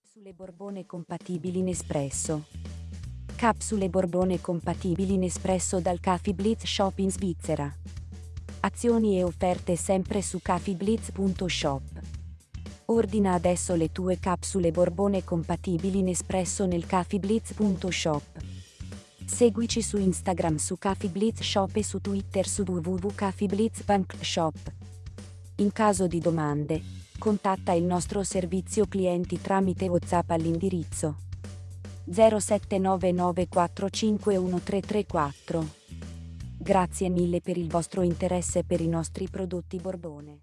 Capsule Borbone compatibili Nespresso. Capsule Borbone compatibili Nespresso dal Caffè Blitz Shop in Svizzera. Azioni e offerte sempre su caffeeblitz.shop. Ordina adesso le tue capsule Borbone compatibili Nespresso nel caffeeblitz.shop. Seguici su Instagram su Caffè Blitz Shop e su Twitter su www.caffeeblitz.shop. In caso di domande, contatta il nostro servizio clienti tramite WhatsApp all'indirizzo 0799451334. Grazie mille per il vostro interesse per i nostri prodotti Borbone.